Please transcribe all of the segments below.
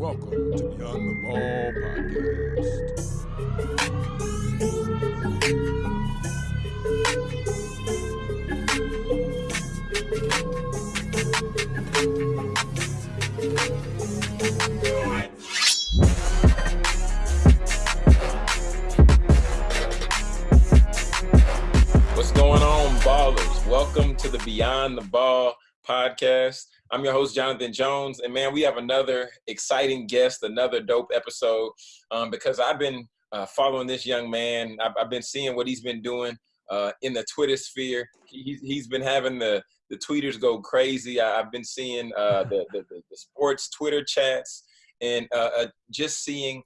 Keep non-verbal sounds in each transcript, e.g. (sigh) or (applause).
Welcome to Beyond the Ball podcast. What's going on, ballers? Welcome to the Beyond the Ball podcast. I'm your host, Jonathan Jones. And man, we have another exciting guest, another dope episode um, because I've been uh, following this young man. I've, I've, been seeing what he's been doing uh, in the Twitter sphere. He, he's been having the, the tweeters go crazy. I, have been seeing uh, (laughs) the, the, the, sports Twitter chats and uh, uh, just seeing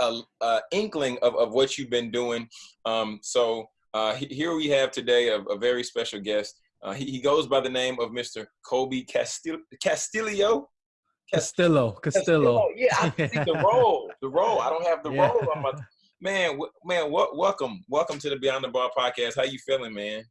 a, a, inkling of, of what you've been doing. Um, so, uh, here we have today a, a very special guest. Uh, he, he, goes by the name of Mr. Kobe Castil- Castillo. Castillo. Castillo. Yeah, I see the (laughs) role. The role. I don't have the yeah. role my man. Man, w- welcome, welcome to the Beyond the Ball podcast. How you feeling, man?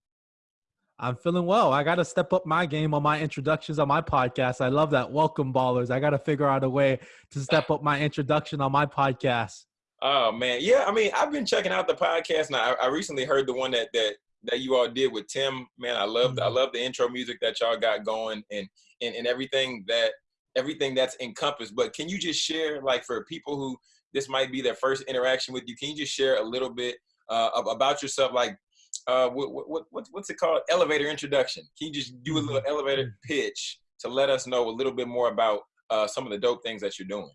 I'm feeling well. I got to step up my game on my introductions on my podcast. I love that. Welcome, ballers. I got to figure out a way to step up my introduction on my podcast. Oh man, yeah. I mean, I've been checking out the podcast, and I, I recently heard the one that that that you all did with Tim. Man, I love mm-hmm. I love the intro music that y'all got going, and and and everything that everything that's encompassed. But can you just share, like, for people who this might be their first interaction with you, can you just share a little bit uh, about yourself, like? Uh, what, what, what, what's it called? Elevator introduction. Can you just do a little mm-hmm. elevator pitch to let us know a little bit more about uh, some of the dope things that you're doing?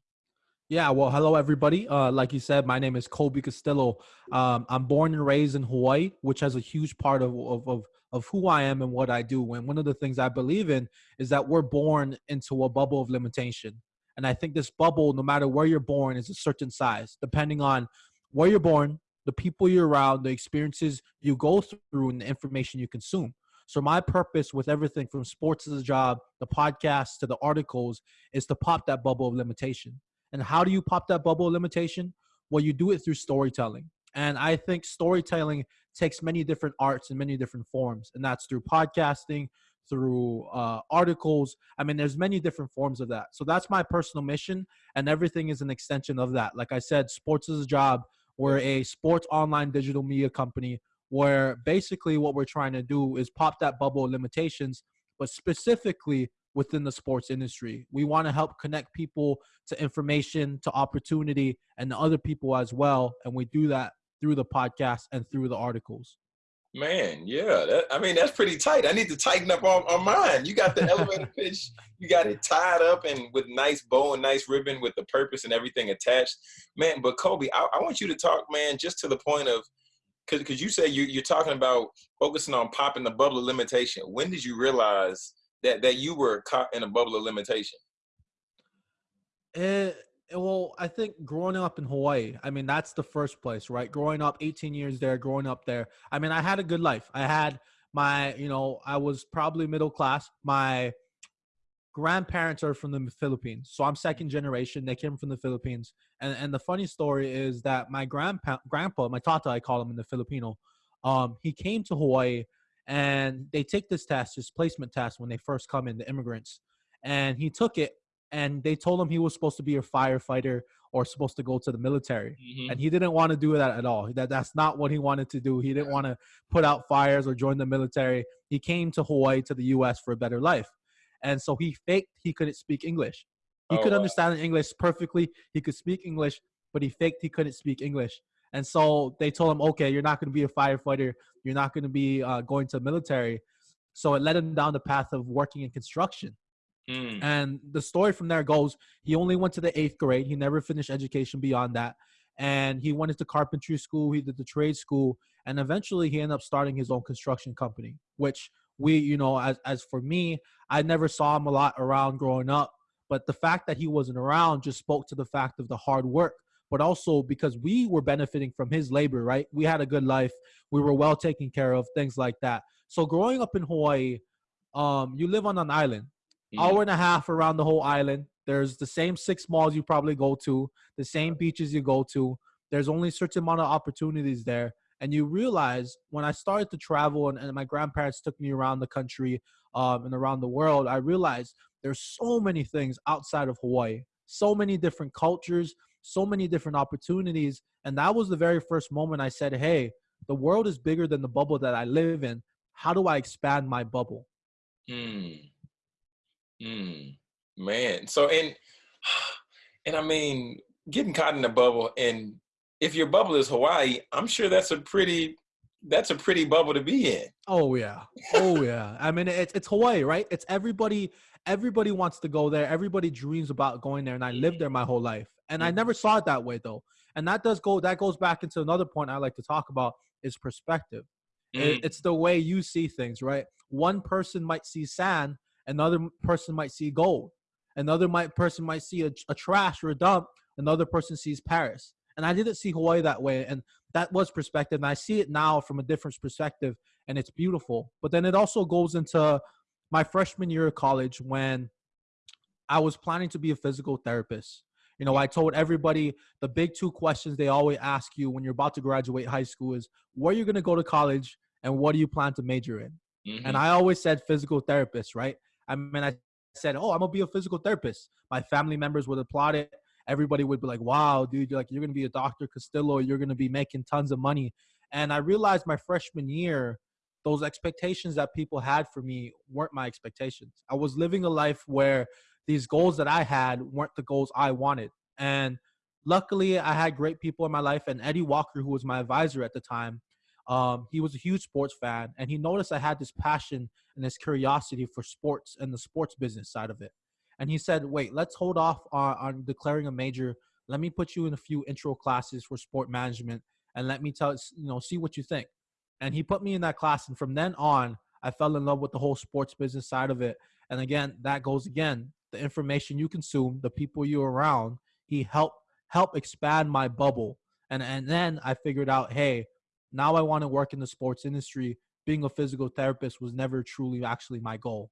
Yeah, well, hello everybody. Uh, like you said, my name is Colby Castillo. Um, I'm born and raised in Hawaii, which has a huge part of, of, of of who I am and what I do. And one of the things I believe in is that we're born into a bubble of limitation. And I think this bubble, no matter where you're born, is a certain size, depending on where you're born, the people you're around, the experiences you go through, and the information you consume. So my purpose with everything from sports as a job, the podcast to the articles, is to pop that bubble of limitation. And how do you pop that bubble limitation? Well, you do it through storytelling. And I think storytelling takes many different arts and many different forms. And that's through podcasting, through uh, articles. I mean, there's many different forms of that. So that's my personal mission. And everything is an extension of that. Like I said, sports is a job. We're a sports online digital media company where basically what we're trying to do is pop that bubble of limitations, but specifically within the sports industry. We want to help connect people to information, to opportunity, and to other people as well. And we do that through the podcast and through the articles. Man, yeah. That, I mean, that's pretty tight. I need to tighten up on, on mine. You got the elevator (laughs) pitch, you got it tied up and with nice bow and nice ribbon with the purpose and everything attached. Man, but Kobe, I, I want you to talk, man, just to the point of because you say you, you're talking about focusing on popping the bubble of limitation. When did you realize that that you were caught in a bubble of limitation? Uh, well, I think growing up in Hawaii, I mean, that's the first place, right? Growing up 18 years there, growing up there. I mean, I had a good life. I had my, you know, I was probably middle class. My grandparents are from the Philippines. So I'm second generation. They came from the Philippines. And and the funny story is that my grandpa grandpa, my tata, I call him in the Filipino, um, he came to Hawaii and they take this test, this placement test, when they first come in, the immigrants. And he took it, and they told him he was supposed to be a firefighter or supposed to go to the military, mm-hmm. and he didn't want to do that at all. That that's not what he wanted to do. He didn't want to put out fires or join the military. He came to Hawaii to the U.S. for a better life, and so he faked he couldn't speak English. He oh, could wow. understand English perfectly. He could speak English, but he faked he couldn't speak English. And so they told him, okay, you're not going to be a firefighter. You're not going to be uh, going to the military. So it led him down the path of working in construction. Mm. And the story from there goes he only went to the eighth grade. He never finished education beyond that. And he went into carpentry school. He did the trade school. And eventually he ended up starting his own construction company, which we, you know, as, as for me, I never saw him a lot around growing up. But the fact that he wasn't around just spoke to the fact of the hard work but also because we were benefiting from his labor, right? We had a good life, we were well taken care of, things like that. So growing up in Hawaii, um, you live on an island, mm-hmm. hour and a half around the whole island. There's the same six malls you probably go to, the same beaches you go to. There's only a certain amount of opportunities there. And you realize when I started to travel and, and my grandparents took me around the country um, and around the world, I realized there's so many things outside of Hawaii so many different cultures, so many different opportunities. And that was the very first moment I said, Hey, the world is bigger than the bubble that I live in. How do I expand my bubble? Hmm. Hmm. Man. So and (sighs) and I mean, getting caught in a bubble and if your bubble is Hawaii, I'm sure that's a pretty that's a pretty bubble to be in. Oh yeah. Oh (laughs) yeah. I mean it's it's Hawaii, right? It's everybody everybody wants to go there. Everybody dreams about going there and I lived there my whole life. And I never saw it that way though. And that does go that goes back into another point I like to talk about is perspective. Mm. It's the way you see things, right? One person might see sand, another person might see gold. Another might person might see a, a trash or a dump, another person sees Paris. And I didn't see Hawaii that way. And that was perspective. And I see it now from a different perspective, and it's beautiful. But then it also goes into my freshman year of college when I was planning to be a physical therapist. You know, I told everybody the big two questions they always ask you when you're about to graduate high school is where you're going to go to college and what do you plan to major in? Mm-hmm. And I always said physical therapist, right? I mean, I said, oh, I'm going to be a physical therapist. My family members would applaud it everybody would be like, wow, dude, you're like, you're going to be a Dr. Castillo. You're going to be making tons of money. And I realized my freshman year, those expectations that people had for me weren't my expectations. I was living a life where these goals that I had weren't the goals I wanted. And luckily, I had great people in my life. And Eddie Walker, who was my advisor at the time, um, he was a huge sports fan. And he noticed I had this passion and this curiosity for sports and the sports business side of it and he said, "Wait, let's hold off on, on declaring a major. Let me put you in a few intro classes for sport management, and let me tell you know see what you think." And he put me in that class, and from then on, I fell in love with the whole sports business side of it. And again, that goes again the information you consume, the people you're around. He helped help expand my bubble, and and then I figured out, hey, now I want to work in the sports industry. Being a physical therapist was never truly actually my goal.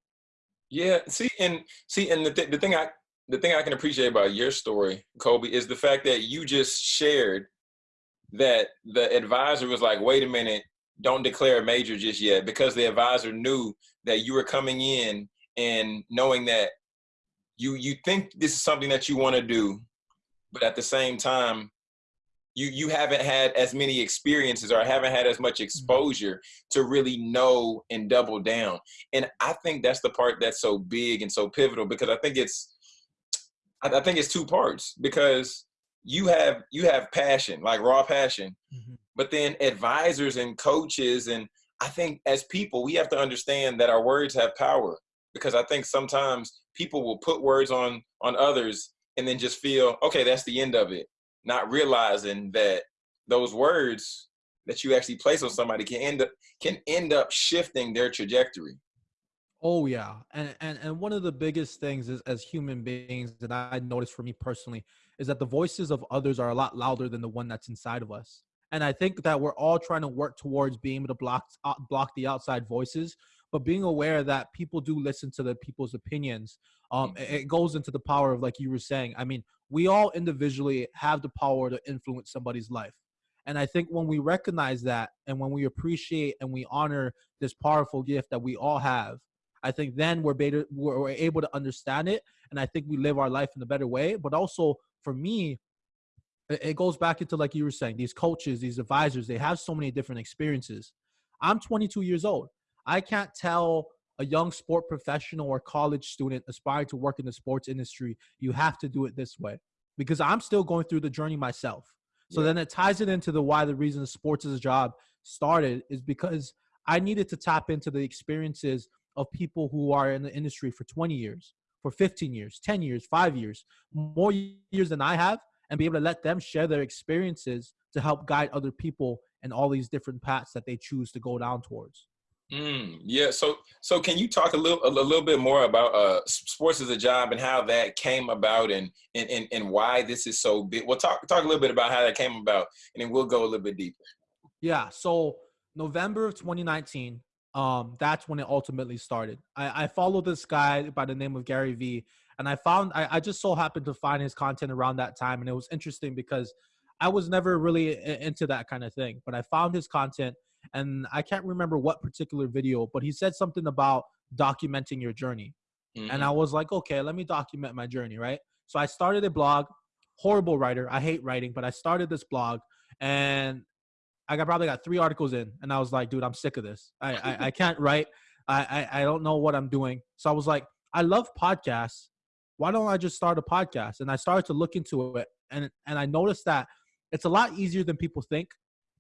Yeah, see, and see, and the th- the thing I the thing I can appreciate about your story, Kobe, is the fact that you just shared that the advisor was like, "Wait a minute, don't declare a major just yet," because the advisor knew that you were coming in and knowing that you you think this is something that you want to do, but at the same time, you you haven't had as many experiences or haven't had as much mm-hmm. exposure to really know and double down and i think that's the part that's so big and so pivotal because i think it's i, think it's two parts because you have you have passion like raw passion mm-hmm. but then advisors and coaches and i think as people we have to understand that our words have power because i think sometimes people will put words on on others and then just feel okay that's the end of it not realizing that those words that you actually place on somebody can end up can end up shifting their trajectory. Oh yeah, and and and one of the biggest things is as human beings that I noticed for me personally is that the voices of others are a lot louder than the one that's inside of us. And I think that we're all trying to work towards being able to block uh, block the outside voices, but being aware that people do listen to the people's opinions. Um, mm-hmm. it goes into the power of like you were saying. I mean, we all individually have the power to influence somebody's life. And I think when we recognize that and when we appreciate and we honor this powerful gift that we all have, I think then we're, better, we're able to understand it. And I think we live our life in a better way. But also for me, it goes back into like you were saying, these coaches, these advisors, they have so many different experiences. I'm 22 years old. I can't tell a young sport professional or college student aspiring to work in the sports industry, you have to do it this way because I'm still going through the journey myself. So yeah. then it ties it into the why the reason sports as a job started is because I needed to tap into the experiences of people who are in the industry for 20 years, for 15 years, 10 years, five years, more years than I have, and be able to let them share their experiences to help guide other people in all these different paths that they choose to go down towards. Mm, yeah. So, so can you talk a little, a little bit more about uh, sports as a job and how that came about, and and and, and why this is so big? We'll talk talk a little bit about how that came about, and then we'll go a little bit deeper. Yeah. So November of 2019, um, that's when it ultimately started. I, I followed this guy by the name of Gary Vee, and I found I, I just so happened to find his content around that time, and it was interesting because I was never really into that kind of thing, but I found his content and I can't remember what particular video, but he said something about documenting your journey. Mm-hmm. And I was like, okay, let me document my journey, right? So I started a blog. Horrible writer. I hate writing, but I started this blog, and I got probably got three articles in, and I was like, dude, I'm sick of this. I I, I (laughs) can't write. I, I I don't know what I'm doing. So I was like, I love podcasts. Why don't I just start a podcast? And I started to look into it, and and I noticed that it's a lot easier than people think.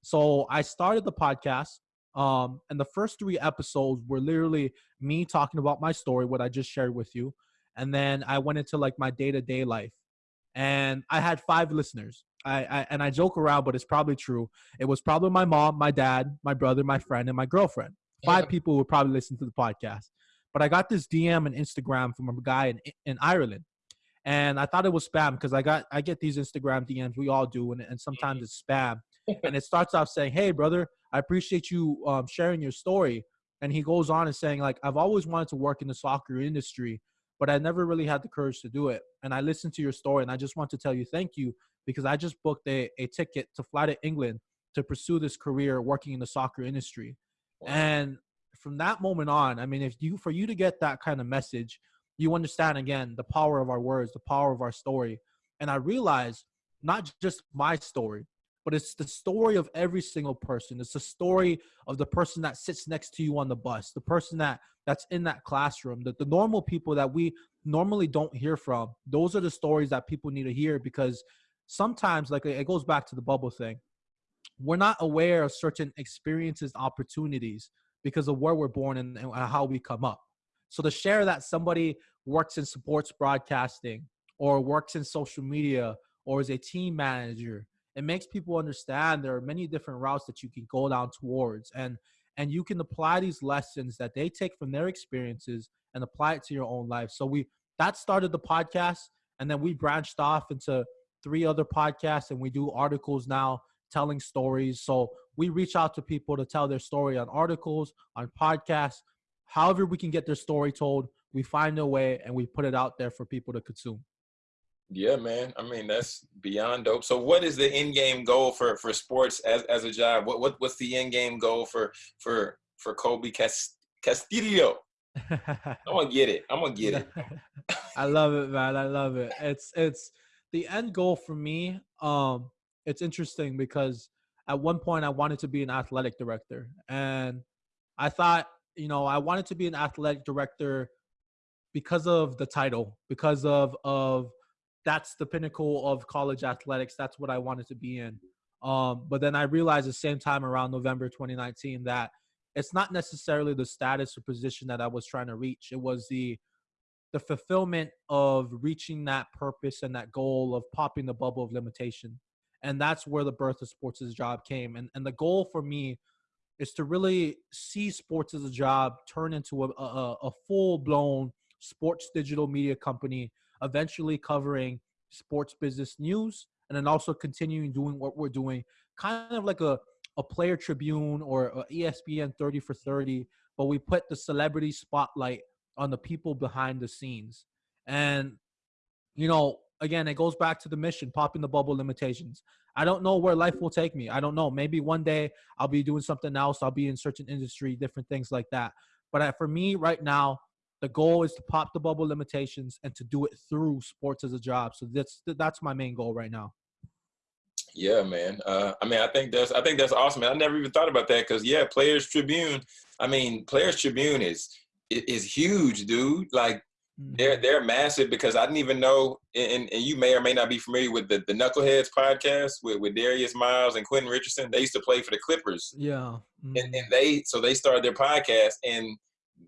So I started the podcast. Um, and the first three episodes were literally me talking about my story, what I just shared with you. And then I went into like my day to day life. And I had five listeners. I, I and I joke around, but it's probably true. It was probably my mom, my dad, my brother, my friend, and my girlfriend. Five people would probably listen to the podcast. But I got this DM and Instagram from a guy in, in Ireland. And I thought it was spam because I got I get these Instagram DMs. We all do, and, and sometimes it's spam. And it starts off saying, "Hey, brother, I appreciate you um, sharing your story." And he goes on and saying, "Like I've always wanted to work in the soccer industry, but I never really had the courage to do it. And I listened to your story, and I just want to tell you thank you because I just booked a, a ticket to fly to England to pursue this career working in the soccer industry." Wow. And from that moment on, I mean, if you for you to get that kind of message, you understand again the power of our words, the power of our story. And I realized not just my story, but it's the story of every single person. It's the story of the person that sits next to you on the bus, the person that that's in that classroom, the, the normal people that we normally don't hear from. Those are the stories that people need to hear because sometimes, like it goes back to the bubble thing, we're not aware of certain experiences, opportunities because of where we're born and, and how we come up. So to share that somebody works in sports broadcasting or works in social media or is a team manager it makes people understand there are many different routes that you can go down towards and and you can apply these lessons that they take from their experiences and apply it to your own life. So we that started the podcast and then we branched off into three other podcasts and we do articles now telling stories. So we reach out to people to tell their story on articles on podcasts. However we can get their story told we find a way and we put it out there for people to consume yeah, man. I mean, that's beyond dope. So, what is the end game goal for for sports as as a job? What what what's the end game goal for for for Colby Castillo? (laughs) I'm gonna get it. I'm gonna get it. (laughs) I love it, man. I love it. It's it's the end goal for me. Um, it's interesting because at one point I wanted to be an athletic director, and I thought, you know, I wanted to be an athletic director because of the title, because of of that's the pinnacle of college athletics. That's what I wanted to be in. Um, but then I realized the same time around November 2019 that it's not necessarily the status or position that I was trying to reach. It was the the fulfillment of reaching that purpose and that goal of popping the bubble of limitation. And that's where the birth of sports as a job came. And and the goal for me is to really see sports as a job turn into a, a, a full blown sports digital media company eventually covering sports business news and then also continuing doing what we're doing, kind of like a, a player tribune or ESPN 30 for 30, but we put the celebrity spotlight on the people behind the scenes. And, you know, again, it goes back to the mission, popping the bubble limitations. I don't know where life will take me. I don't know. Maybe one day I'll be doing something else. I'll be in certain industry, different things like that. But for me right now, the goal is to pop the bubble limitations and to do it through sports as a job. So that's that's my main goal right now. Yeah, man. Uh, I mean, I think that's I think that's awesome. Man. I never even thought about that because yeah, Players Tribune. I mean, Players Tribune is is huge, dude. Like mm-hmm. they're they're massive because I didn't even know. And, and you may or may not be familiar with the, the Knuckleheads podcast with, with Darius Miles and Quentin Richardson. They used to play for the Clippers. Yeah, mm-hmm. and, and they so they started their podcast and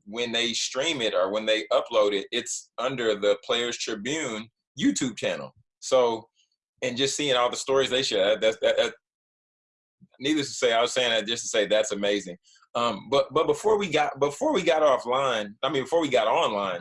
when they stream it or when they upload it, it's under the Players Tribune YouTube channel. So, and just seeing all the stories they share, that's that, that, Needless to say, I was saying that just to say that's amazing. Um, but but before we got before we got offline, I mean before we got online,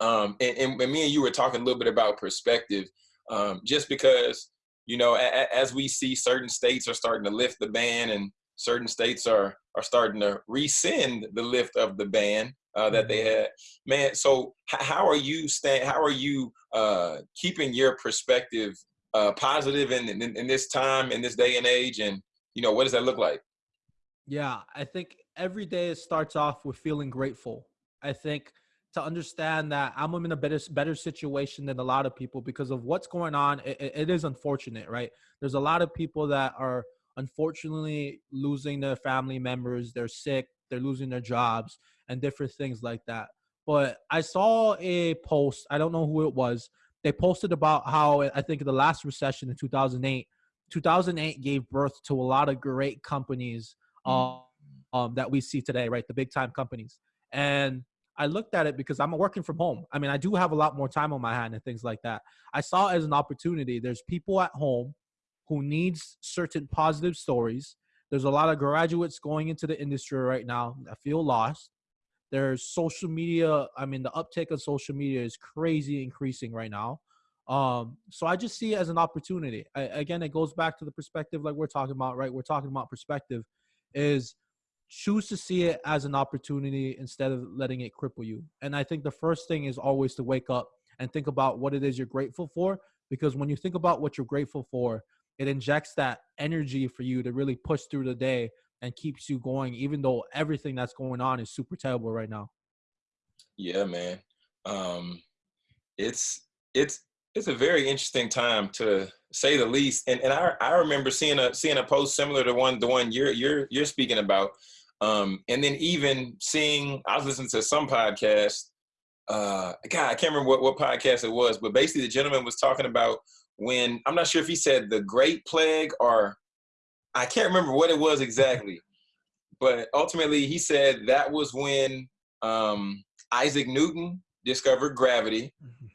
um, and, and, and me and you were talking a little bit about perspective, um, just because you know a, a, as we see certain states are starting to lift the ban and certain states are are starting to rescind the lift of the ban uh, that they mm-hmm. had. Man, so how are you staying? How are you uh, keeping your perspective uh, positive in, in, in this time, in this day and age, and you know what does that look like? Yeah, I think every day it starts off with feeling grateful. I think to understand that I'm in a better better situation than a lot of people because of what's going on. It, it is unfortunate, right? There's a lot of people that are unfortunately losing their family members. They're sick. They're losing their jobs and different things like that. But I saw a post. I don't know who it was. They posted about how I think the last recession in 2008, 2008 gave birth to a lot of great companies um, um, that we see today, right? The big time companies. And I looked at it because I'm working from home. I mean, I do have a lot more time on my hand and things like that. I saw it as an opportunity. There's people at home who needs certain positive stories. There's a lot of graduates going into the industry right now that feel lost. There's social media. I mean, the uptake of social media is crazy increasing right now. Um, so I just see it as an opportunity. I, again, it goes back to the perspective like we're talking about, right? We're talking about perspective is choose to see it as an opportunity instead of letting it cripple you. And I think the first thing is always to wake up and think about what it is you're grateful for. Because when you think about what you're grateful for, it injects that energy for you to really push through the day and keeps you going, even though everything that's going on is super terrible right now. Yeah, man. Um, it's it's it's a very interesting time to say the least. And and I I remember seeing a seeing a post similar to one the one you're you're you're speaking about um, and then even seeing, I was listening to some podcast. Uh, God, I can't remember what, what podcast it was, but basically the gentleman was talking about when I'm not sure if he said the Great Plague or I can't remember what it was exactly, but ultimately he said that was when um, Isaac Newton discovered gravity. Mm-hmm.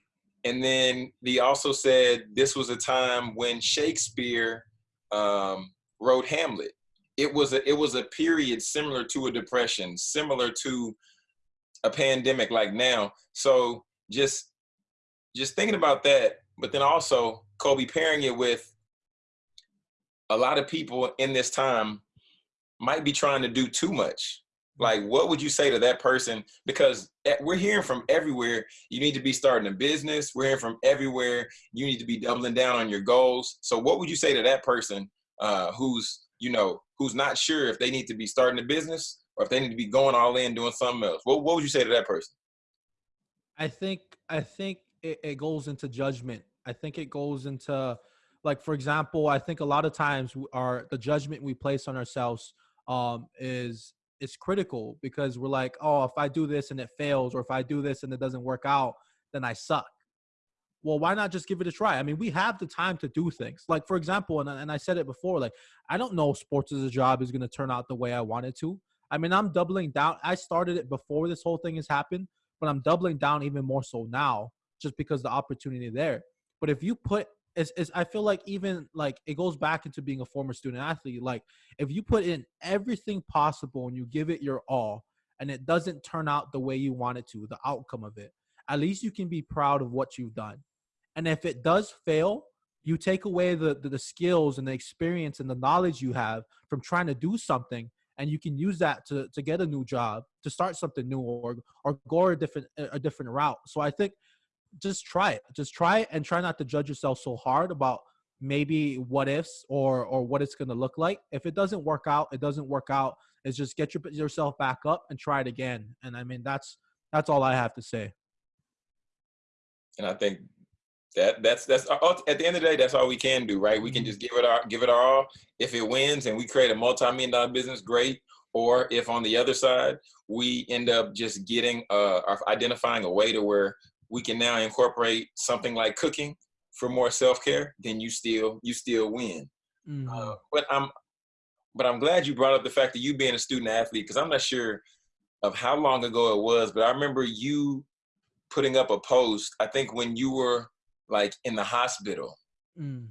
And then he also said this was a time when Shakespeare um, wrote Hamlet it was a it was a period similar to a depression, similar to a pandemic like now. So just just thinking about that, but then also Kobe pairing it with a lot of people in this time might be trying to do too much. Like, what would you say to that person? Because we're hearing from everywhere, you need to be starting a business. We're hearing from everywhere, you need to be doubling down on your goals. So, what would you say to that person uh, who's you know, who's not sure if they need to be starting a business or if they need to be going all in doing something else. What what would you say to that person? I think I think it, it goes into judgment. I think it goes into like for example, I think a lot of times our the judgment we place on ourselves um is is critical because we're like, oh, if I do this and it fails, or if I do this and it doesn't work out, then I suck well, why not just give it a try? I mean, we have the time to do things. Like, for example, and, and I said it before, like, I don't know sports as a job is going to turn out the way I wanted to. I mean, I'm doubling down. I started it before this whole thing has happened, but I'm doubling down even more so now just because the opportunity there. But if you put, it's, it's, I feel like even like it goes back into being a former student athlete. Like, if you put in everything possible and you give it your all and it doesn't turn out the way you want it to, the outcome of it, at least you can be proud of what you've done. And if it does fail, you take away the, the, the skills and the experience and the knowledge you have from trying to do something and you can use that to, to get a new job to start something new or or go a different a different route so i think just try it. Just try it and try not to judge yourself so hard about maybe what ifs or or what it's going to look like. If it doesn't work out it doesn't work out. It's just get your, yourself back up and try it again. And i mean that's that's all i have to say. And i think that that's that's uh, at the end of the day that's all we can do right? We can mm-hmm. just give it our give it our all. If it wins and we create a multi-million dollar business great. Or if on the other side we end up just getting uh identifying a way to where we can now incorporate something like cooking for more self-care then you still you still win mm-hmm. uh, but i'm but i'm glad you brought up the fact that you being a student athlete because i'm not sure of how long ago it was but i remember you putting up a post i think when you were like in the hospital. Mm.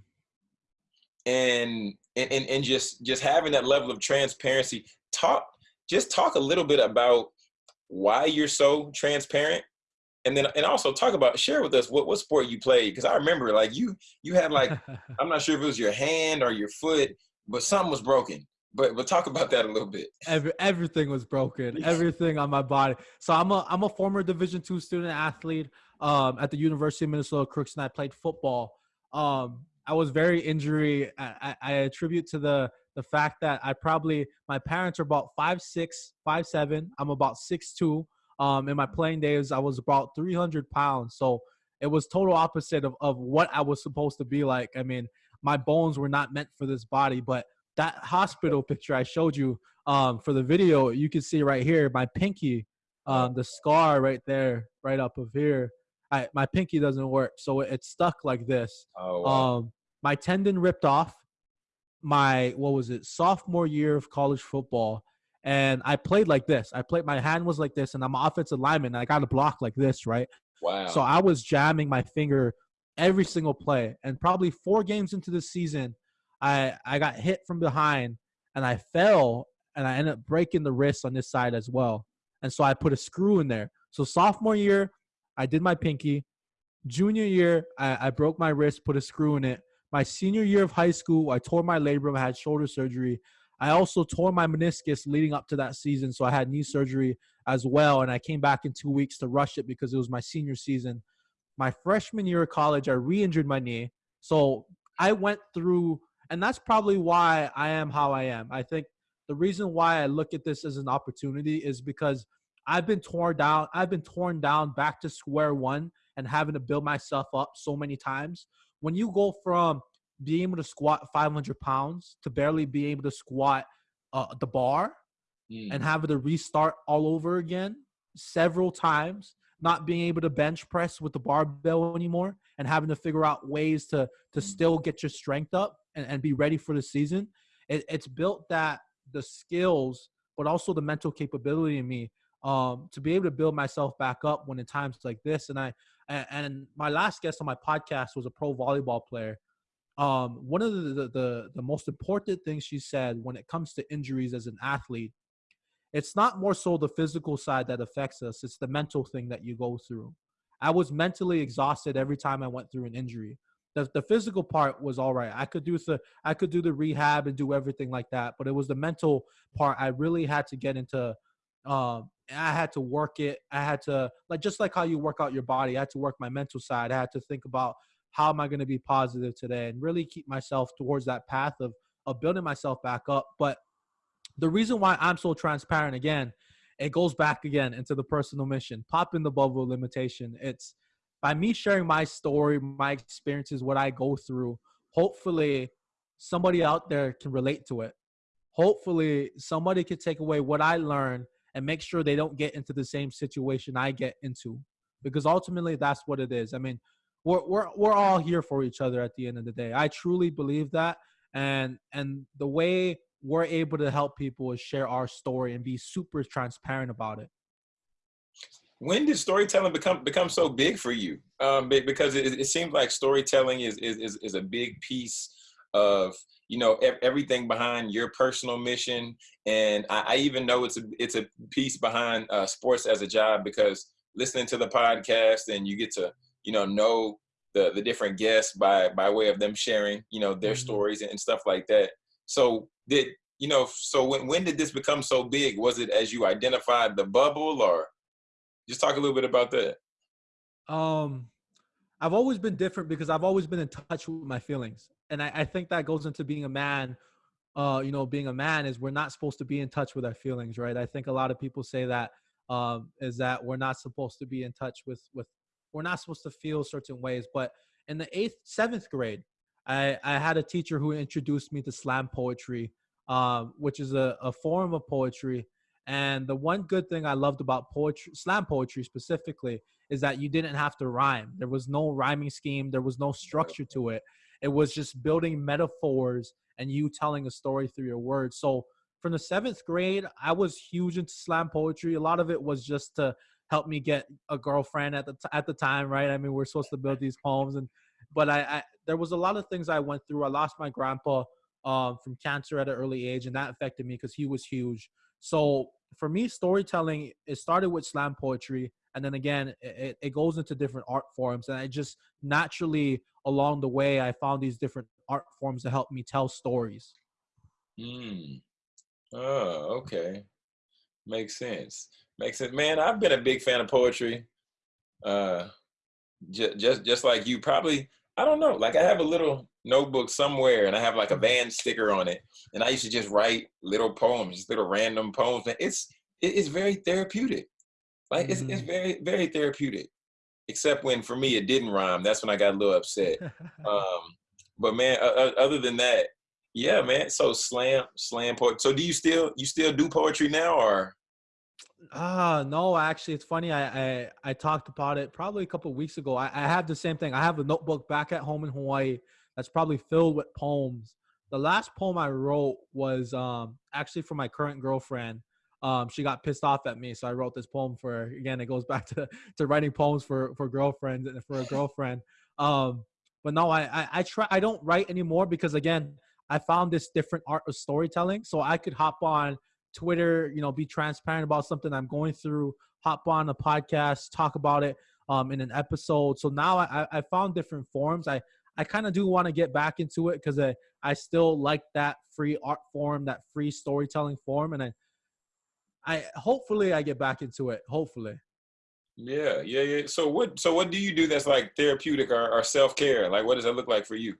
And, and and just just having that level of transparency. Talk just talk a little bit about why you're so transparent and then and also talk about share with us what, what sport you played because i remember like you you had like (laughs) i'm not sure if it was your hand or your foot but something was broken but but talk about that a little bit Every, everything was broken (laughs) everything on my body so i'm a i'm a former division two student athlete um, at the University of Minnesota Crookston. And I played football. Um, I was very injury. I, I, I, attribute to the the fact that I probably my parents are about five six, five seven. I'm about six two. Um, in my playing days, I was about 300 pounds. So it was total opposite of, of what I was supposed to be like. I mean, my bones were not meant for this body, but that hospital picture I showed you um, for the video, you can see right here, my pinky, um, the scar right there, right up of here. I, my pinky doesn't work, so it's stuck like this. Oh, wow. Um, my tendon ripped off my what was it sophomore year of college football and i played like this. I played my hand was like this and i'm an offensive lineman and i got a block like this right? Wow. so i was jamming my finger every single play and probably four games into the season i i got hit from behind and i fell and i ended up breaking the wrist on this side as well. And so i put a screw in there. So sophomore year i did my pinky. Junior year i, I broke my wrist put a screw in it. My senior year of high school, I tore my labrum, I had shoulder surgery. I also tore my meniscus leading up to that season, so I had knee surgery as well. And I came back in two weeks to rush it because it was my senior season. My freshman year of college, I re injured my knee. So I went through, and that's probably why I am how I am. I think the reason why I look at this as an opportunity is because I've been torn down. I've been torn down back to square one and having to build myself up so many times when you go from being able to squat 500 pounds to barely be able to squat uh, the bar mm. and having to restart all over again several times not being able to bench press with the barbell anymore and having to figure out ways to to mm. still get your strength up and, and be ready for the season it, it's built that the skills but also the mental capability in me um, to be able to build myself back up when in times like this and i and, and my last guest on my podcast was a pro volleyball player. Um, one of the, the, the the most important things she said when it comes to injuries as an athlete, it's not more so the physical side that affects us; it's the mental thing that you go through. I was mentally exhausted every time I went through an injury. The, the physical part was all right. I could do the I could do the rehab and do everything like that, but it was the mental part I really had to get into um, I had to work it. I had to like just like how you work out your body. I had to work my mental side. I had to think about how am I going to be positive today and really keep myself towards that path of of building myself back up. But the reason why I'm so transparent again, it goes back again into the personal mission. Pop in the bubble of limitation. It's by me sharing my story, my experiences, what I go through. Hopefully, somebody out there can relate to it. Hopefully, somebody can take away what I learned and make sure they don't get into the same situation I get into. Because ultimately that's what it is. I mean, we're we're we're all here for each other at the end of the day. I truly believe that. And and the way we're able to help people is share our story and be super transparent about it. When did storytelling become become so big for you? Um, because it, it seems like storytelling is, is is a big piece of you know everything behind your personal mission and I, I, even know it's a it's a piece behind uh, sports as a job because listening to the podcast and you get to you know know the the different guests by by way of them sharing you know their mm-hmm. stories and stuff like that. So did you know so when when did this become so big? Was it as you identified the bubble or? Just talk a little bit about that. Um I've always been different because I've always been in touch with my feelings. And I, I think that goes into being a man uh, you know, being a man is we're not supposed to be in touch with our feelings, right? I think a lot of people say that um, is that we're not supposed to be in touch with with we're not supposed to feel certain ways. But in the eighth, seventh grade, I, I had a teacher who introduced me to slam poetry, um, which is a, a form of poetry. And the one good thing I loved about poetry, slam poetry specifically, is that you didn't have to rhyme. There was no rhyming scheme. There was no structure to it. It was just building metaphors and you telling a story through your words. So from the seventh grade, I was huge into slam poetry. A lot of it was just to help me get a girlfriend at the t- at the time, right? I mean, we're supposed to build these homes, and but I, I there was a lot of things I went through. I lost my grandpa um, from cancer at an early age, and that affected me because he was huge. So for me, storytelling it started with slam poetry, and then again, it, it goes into different art forms, and I just naturally along the way I found these different art forms to help me tell stories. Hmm. Oh, okay. Makes sense. Makes sense. Man, I've been a big fan of poetry. Uh, just, just, just like you. Probably, I don't know. Like I have a little notebook somewhere, and I have like a mm-hmm. band sticker on it, and I used to just write little poems, just little random poems. And it's, it's very therapeutic. Like it's it's Mhm. very very therapeutic. Except when for me it didn't rhyme. That's when I got a little upset. (laughs) Um, but man, uh, other than that, yeah, man. So slam slam poetry. So do you still you still do poetry now or? Ah, no, actually, it's funny. I, I I talked about it probably a couple weeks ago. I, I have the same thing. I have a notebook back at home in Hawaii that's probably filled with poems. The last poem I wrote was um actually for my current girlfriend. Um, she got pissed off at me, so I wrote this poem for her. Again, it goes (laughs) back to to writing poems for for girlfriends and for a girlfriend. Um, but no, I, I I try. I don't write anymore because again, I found this different art of storytelling. So I could hop on Twitter, you know, be transparent about something I'm going through, hop on a podcast, talk about it um, in an episode. So now I, I found different forms. I, I kind of do want to get back into it because I, I still like that free art form, that free storytelling form. And I, I hopefully I get back into it. Hopefully. Yeah, yeah, yeah. So what so what do you do that's like therapeutic or, or self care? Like what does that look like for you?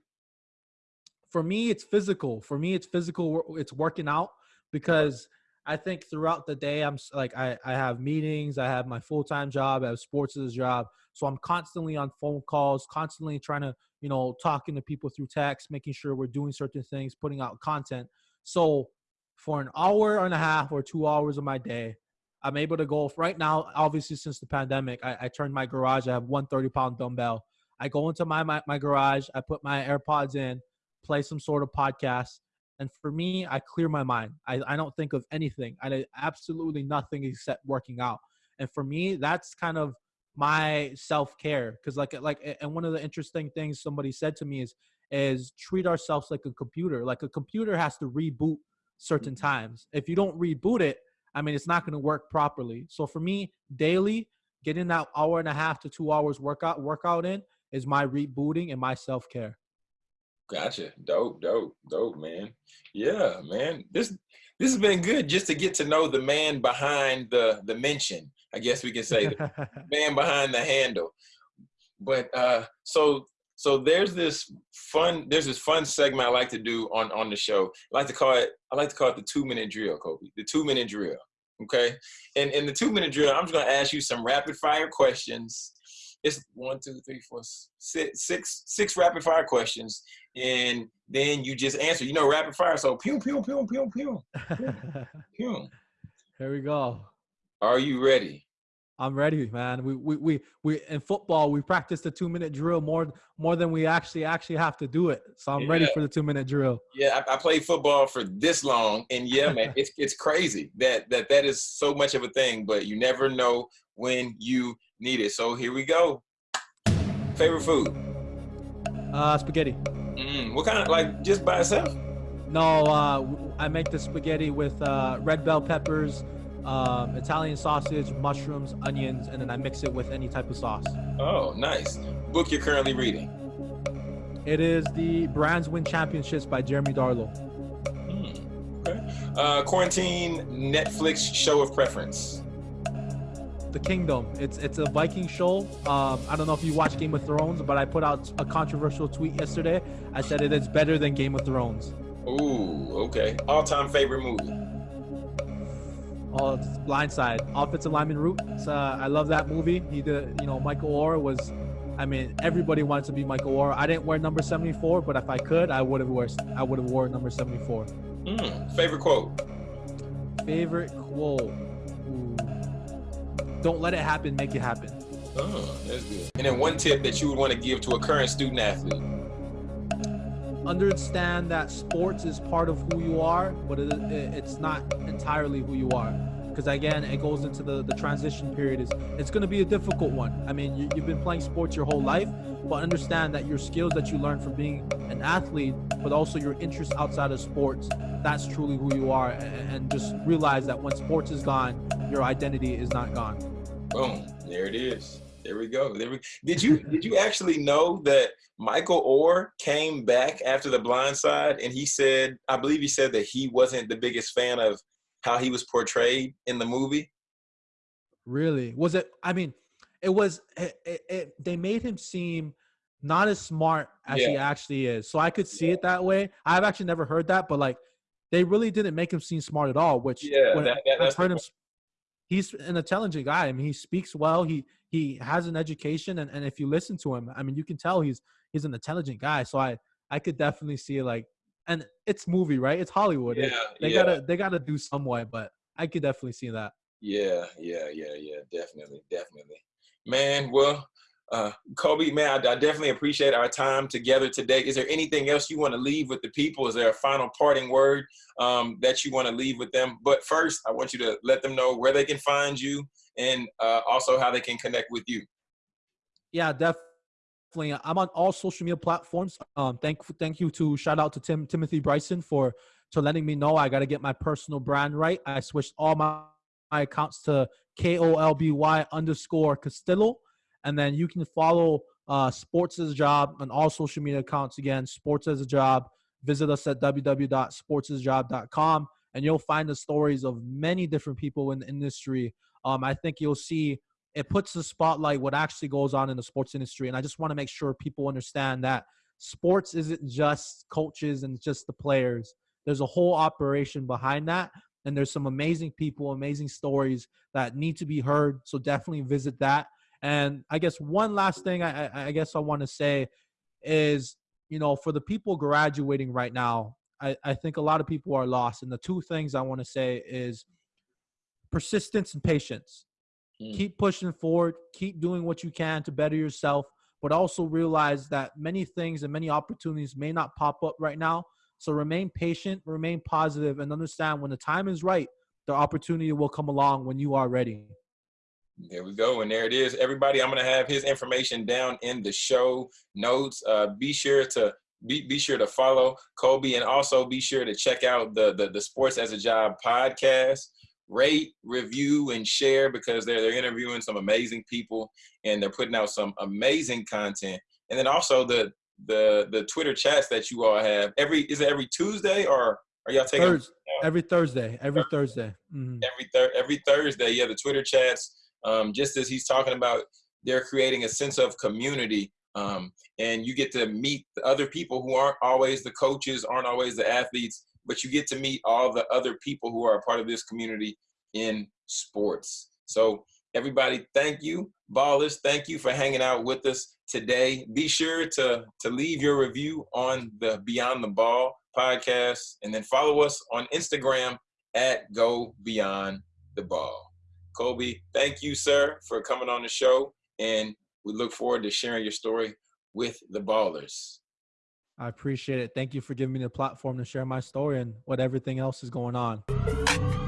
for me it's physical for me it's physical it's working out because i think throughout the day i'm like i, I have meetings i have my full-time job i have sports as a job so i'm constantly on phone calls constantly trying to you know talking to people through text making sure we're doing certain things putting out content so for an hour and a half or two hours of my day i'm able to go right now obviously since the pandemic i, I turned my garage i have one 30 pound dumbbell i go into my, my my garage i put my airpods in play some sort of podcast. And for me, I clear my mind. I, I don't think of anything. I did absolutely nothing except working out. And for me, that's kind of my self care. Cause like uh, like and one of the interesting things somebody said to me is is treat ourselves like a computer. Like a computer has to reboot certain mm-hmm. times. If you don't reboot it, I mean it's not gonna work properly. So for me, daily, getting that hour and a half to two hours workout workout in is my rebooting and my self care. Gotcha. Dope, dope, dope, man. Yeah, man. This this has been good just to get to know the man behind the the mention. I guess we can say the (laughs) man behind the handle. But uh so so there's this fun there's this fun segment I like to do on on the show. I like to call it I like to call it the 2 minute drill, Kobe. The 2 minute drill. Okay? And in the 2 minute drill, I'm just going to ask you some rapid fire questions. It's one, two, three, four, six, six, six rapid fire questions, and then you just answer. You know, rapid fire. So, pew, pew, pew, pew, pew, (laughs) pew. Here we go. Are you ready? I'm ready, man. We we we we in football we practice the two minute drill more more than we actually actually have to do it. So I'm ready for the two minute drill. Yeah, I, I played football for this long, and yeah, man, (laughs) it's it's crazy that that that is so much of a thing. But you never know when you need it. So here we go. Favorite food? Uh, spaghetti. Mm, what kind of like just by itself? No, uh, I make the spaghetti with uh, red bell peppers, um, Italian sausage, mushrooms, onions, and then I mix it with any type of sauce. Oh, nice. Book you're currently reading? It is the Brands Win Championships by Jeremy Darlow. Mm, okay. Uh, quarantine Netflix show of preference. The Kingdom. It's it's a Viking show. Um, I don't know if you watch Game of Thrones, but I put out a controversial tweet yesterday. I said it is better than Game of Thrones. Ooh, okay. All-time favorite movie. Oh, Blindside. Offensive lineman route. It's, uh, I love that movie. He did. You know, Michael Oher was. I mean, everybody wanted to be Michael Oher. I didn't wear number 74, but if I could, I would have wore. I would have wore number 74. Mm, favorite quote. Favorite quote. Don't let it happen. Make it happen. Oh, that's good. And then one tip that you would want to give to a current student athlete. understand that sports is part of who you are, but it, it, it's not entirely who you are. Because again, it goes into the, the transition period. Is it's going to be a difficult one. I mean, you, you've been playing sports your whole life, but understand that your skills that you learn from being an athlete, but also your interests outside of sports, that's truly who you are. And, and just realize that when sports is gone, your identity is not gone. Boom. There it is. There we go. There we, did you did you actually know that Michael Oher came back after the blind side and he said, I believe he said that he wasn't the biggest fan of how he was portrayed in the movie? Really? Was it? I mean, it was. It, it, it, they made him seem not as smart as he actually is. So I could see it that way. I've actually never heard that, but like, they really didn't make him seem smart at all. Which Yeah, when that- that- I've that's heard him. point. he's an intelligent guy. I mean, he speaks well. He he has an education, and, and if you listen to him, I mean, you can tell he's he's an intelligent guy. So I I could definitely see like, and it's movie, right? It's Hollywood. Yeah, they yeah. gotta they gotta do some way, but I could definitely see that. Yeah, yeah, yeah, yeah, definitely, definitely. Man, well, uh, Kolby, man, I, I definitely appreciate our time together today. Is there anything else you want to leave with the people? Is there a final parting word um, that you want to leave with them? But first, I want you to let them know where they can find you and uh, also how they can connect with you. Yeah, definitely. I'm on all social media platforms. Um, thank thank you to shout out to Tim Timothy Bryson for to letting me know I got to get my personal brand right. I switched all my, my accounts to K O L B Y underscore Castillo, and then you can follow uh, Sports as a Job on all social media accounts. Again, Sports as a Job. Visit us at www.sportsasjob.com, and you'll find the stories of many different people in the industry. Um, I think you'll see it puts the spotlight what actually goes on in the sports industry and i just want to make sure people understand that sports isn't just coaches and just the players. There's a whole operation behind that and there's some amazing people amazing stories that need to be heard so definitely visit that. And i guess one last thing i, I- guess i want to say is you know for the people graduating right now I, I think a lot of people are lost and the two things i want to say is persistence and patience Mm. keep pushing forward keep doing what you can to better yourself but also realize that many things and many opportunities may not pop up right now so remain patient remain positive and understand when the time is right the opportunity will come along when you are ready There we go. And there it is. Everybody, I'm going to have his information down in the show notes. Uh, be sure to be, be sure to follow Kolby and also be sure to check out the, the, the Sports as a Job podcast. Rate, review, and share because they're, they're interviewing some amazing people and they're putting out some amazing content. And then also the the the Twitter chats that you all have. Every is it every Tuesday or are y'all taking Thurs- every thursday every thursday Mhm. every thir- every Thursday. Yeah, the Twitter chats. Um, just as he's talking about, they're creating a sense of community, um, and you get to meet the other people who aren't always the coaches, aren't always the athletes, but you get to meet all the other people who are a part of this community in sports. So everybody, thank you, ballers. Thank you for hanging out with us today. Be sure to to leave your review on the Beyond the Ball podcast, and then follow us on Instagram at Go Beyond the Ball. Kolby, thank you, sir, for coming on the show, and we look forward to sharing your story with the ballers. I appreciate it. Thank you for giving me the platform to share my story and what everything else is going on